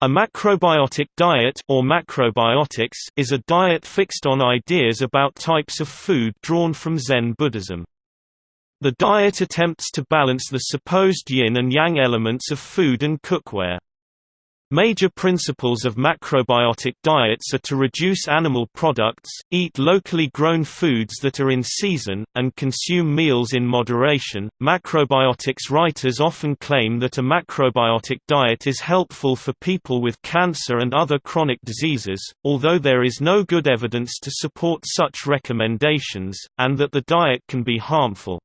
A macrobiotic diet or macrobiotics is a diet fixed on ideas about types of food drawn from Zen Buddhism. The diet attempts to balance the supposed yin and yang elements of food and cookware. Major principles of macrobiotic diets are to reduce animal products, eat locally grown foods that are in season, and consume meals in moderation. Macrobiotics writers often claim that a macrobiotic diet is helpful for people with cancer and other chronic diseases, although there is no good evidence to support such recommendations, and that the diet can be harmful.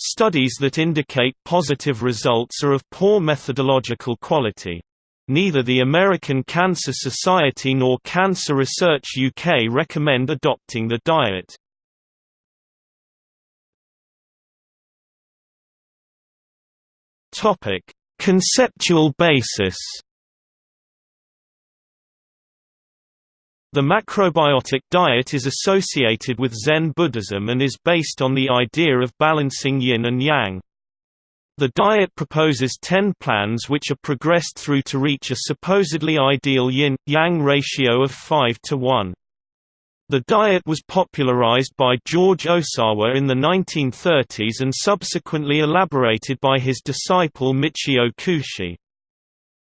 Studies that indicate positive results are of poor methodological quality. Neither the American Cancer Society nor Cancer Research UK recommend adopting the diet. Topic: Conceptual basis. The macrobiotic diet is associated with Zen Buddhism and is based on the idea of balancing yin and yang. The diet proposes ten plans which are progressed through to reach a supposedly ideal yin-yang ratio of 5 to 1. The diet was popularized by George Ohsawa in the 1930s and subsequently elaborated by his disciple Michio Kushi.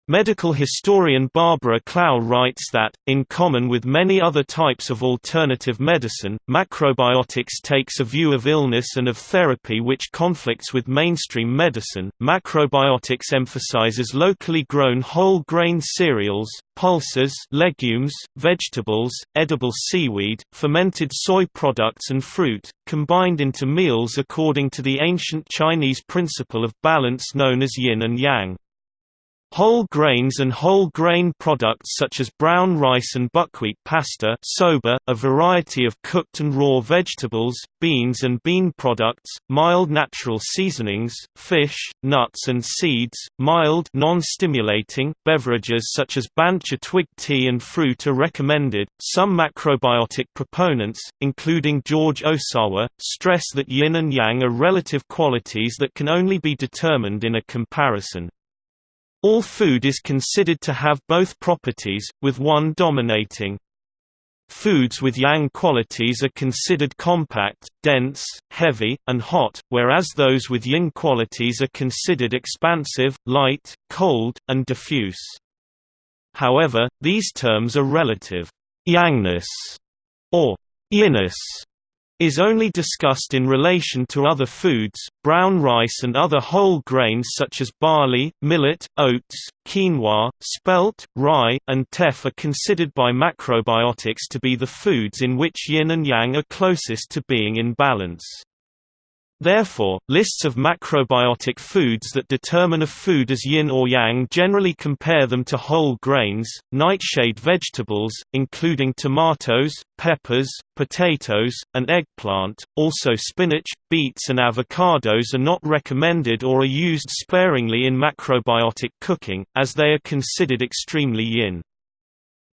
Medical historian Barbara Clow writes that, in common with many other types of alternative medicine, macrobiotics takes a view of illness and of therapy which conflicts with mainstream medicine. Macrobiotics emphasizes locally grown whole grain cereals, pulses, legumes, vegetables, edible seaweed, fermented soy products and fruit, combined into meals according to the ancient Chinese principle of balance known as yin and yang. Whole grains and whole grain products such as brown rice and buckwheat pasta soba, a variety of cooked and raw vegetables, beans and bean products, mild natural seasonings, fish, nuts and seeds, mild non-stimulating, beverages such as bancha twig tea and fruit are recommended. Some macrobiotic proponents, including George Ohsawa, stress that yin and yang are relative qualities that can only be determined in a comparison. All food is considered to have both properties, with one dominating. Foods with yang qualities are considered compact, dense, heavy, and hot, whereas those with yin qualities are considered expansive, light, cold, and diffuse. However, these terms are relative. Yangness or yinness is only discussed in relation to other foods. Brown rice and other whole grains such as barley, millet, oats, quinoa, spelt, rye, and teff are considered by macrobiotics to be the foods in which yin and yang are closest to being in balance. Therefore, lists of macrobiotic foods that determine a food as yin or yang generally compare them to whole grains, nightshade vegetables, including tomatoes, peppers, potatoes, and eggplant. Also, spinach, beets, and avocados are not recommended or are used sparingly in macrobiotic cooking, as they are considered extremely yin.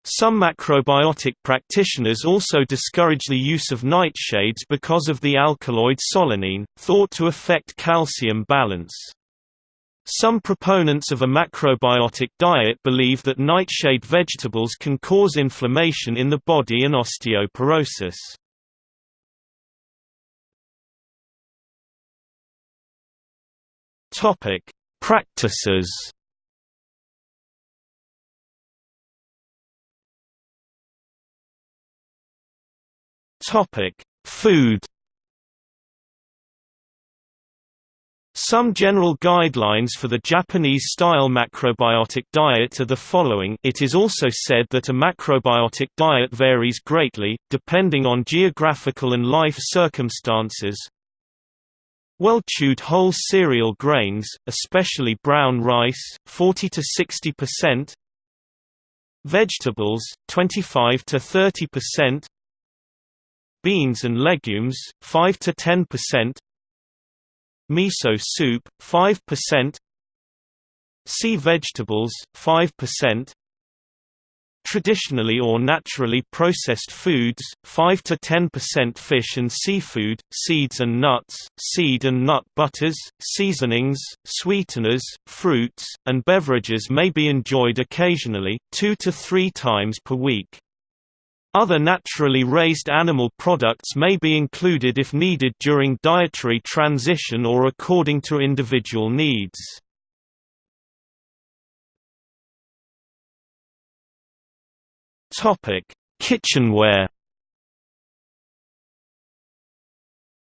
Some macrobiotic practitioners also discourage the use of nightshades because of the alkaloid solanine, thought to affect calcium balance. Some proponents of a macrobiotic diet believe that nightshade vegetables can cause inflammation in the body and osteoporosis. Practices Topic: Food. Some general guidelines for the Japanese-style macrobiotic diet are the following it is also said that a macrobiotic diet varies greatly, depending on geographical and life circumstances. Well-chewed whole cereal grains, especially brown rice, 40 to 60%. Vegetables, 25 to 30% beans and legumes 5 to 10%, miso soup 5%, sea vegetables 5%, traditionally or naturally processed foods, 5 to 10% fish and seafood, seeds and nuts, seed and nut butters, seasonings, sweeteners, fruits, and beverages may be enjoyed occasionally, 2 to 3 times per week. Other naturally raised animal products may be included if needed during dietary transition or according to individual needs. Kitchenware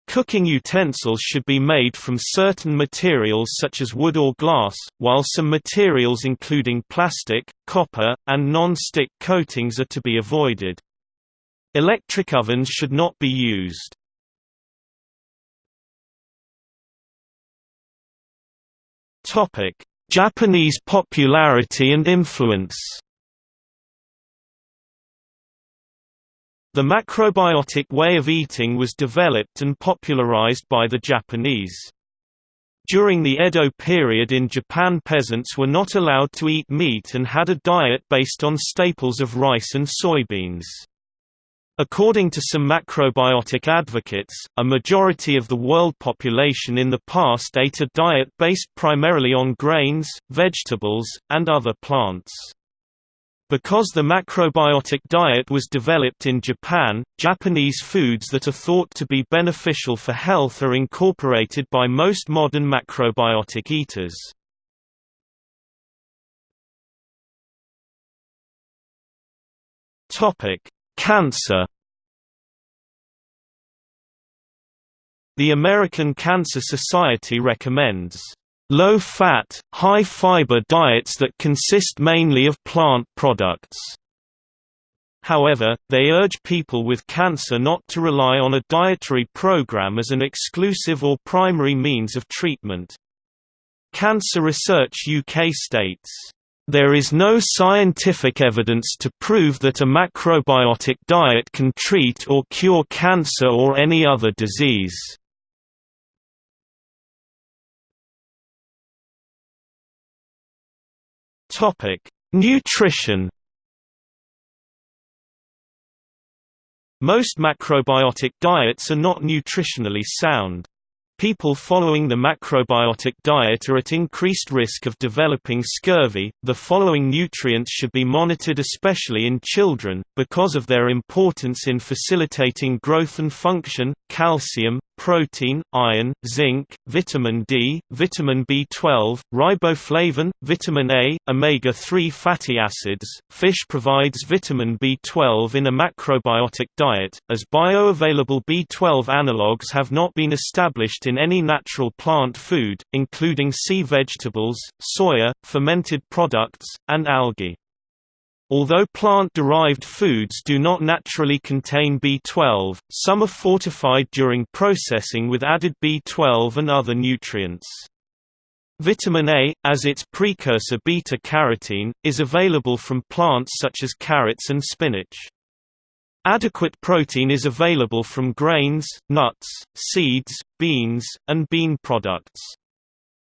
Cooking utensils should be made from certain materials such as wood or glass, while some materials including plastic, copper, and non-stick coatings are to be avoided. Electric ovens should not be used. Topic: Japanese popularity and influence. The macrobiotic way of eating was developed and popularized by the Japanese. During the Edo period in Japan peasants were not allowed to eat meat and had a diet based on staples of rice and soybeans. According to some macrobiotic advocates, a majority of the world population in the past ate a diet based primarily on grains, vegetables, and other plants. Because the macrobiotic diet was developed in Japan, Japanese foods that are thought to be beneficial for health are incorporated by most modern macrobiotic eaters. Topic: Cancer The American Cancer Society recommends low-fat, high-fiber diets that consist mainly of plant products. However, they urge people with cancer not to rely on a dietary program as an exclusive or primary means of treatment. Cancer Research UK states there is no scientific evidence to prove that a macrobiotic diet can treat or cure cancer or any other disease. Topic: Nutrition Most macrobiotic diets are not nutritionally sound. People following the macrobiotic diet are at increased risk of developing scurvy. The following nutrients should be monitored especially in children, because of their importance in facilitating growth and function calcium, protein, iron, zinc, vitamin D, vitamin B12, riboflavin, vitamin A, omega-3 fatty acids. Fish provides vitamin B12 in a macrobiotic diet, as bioavailable B12 analogues have not been established in any natural plant food, including sea vegetables, soya, fermented products, and algae. Although plant-derived foods do not naturally contain B12, some are fortified during processing with added B12 and other nutrients. Vitamin A, as its precursor beta-carotene, is available from plants such as carrots and spinach. Adequate protein is available from grains, nuts, seeds, beans, and bean products.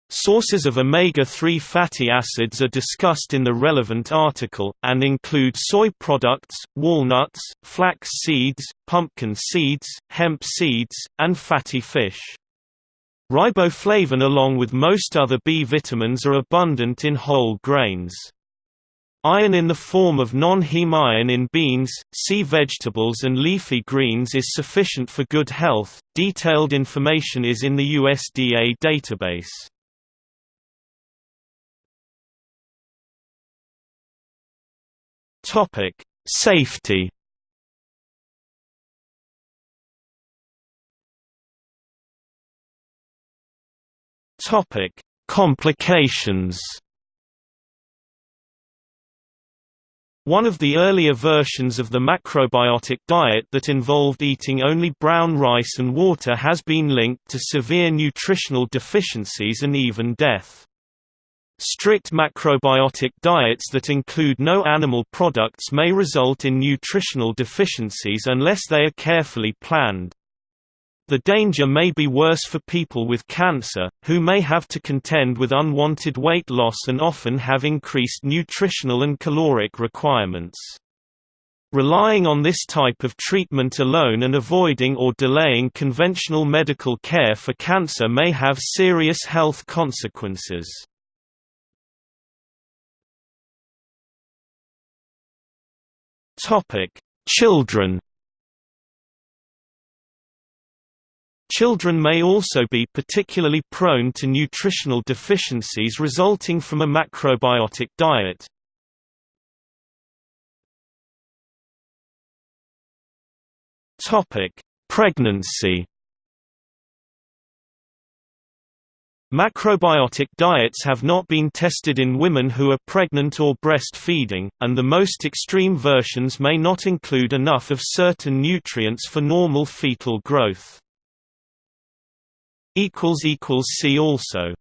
Sources of omega-3 fatty acids are discussed in the relevant article, and include soy products, walnuts, flax seeds, pumpkin seeds, hemp seeds, and fatty fish. Riboflavin along with most other B vitamins are abundant in whole grains. Iron in the form of non-heme iron in beans, sea vegetables and leafy greens is sufficient for good health. Detailed information is in the USDA database. Topic: Safety. Topic: Complications. One of the earlier versions of the macrobiotic diet that involved eating only brown rice and water has been linked to severe nutritional deficiencies and even death. Strict macrobiotic diets that include no animal products may result in nutritional deficiencies unless they are carefully planned. The danger may be worse for people with cancer, who may have to contend with unwanted weight loss and often have increased nutritional and caloric requirements. Relying on this type of treatment alone and avoiding or delaying conventional medical care for cancer may have serious health consequences. Children Children may also be particularly prone to nutritional deficiencies resulting from a macrobiotic diet. Pregnancy Macrobiotic diets have not been tested in women who are pregnant or breastfeeding, and the most extreme versions may not include enough of certain nutrients for normal fetal growth. See also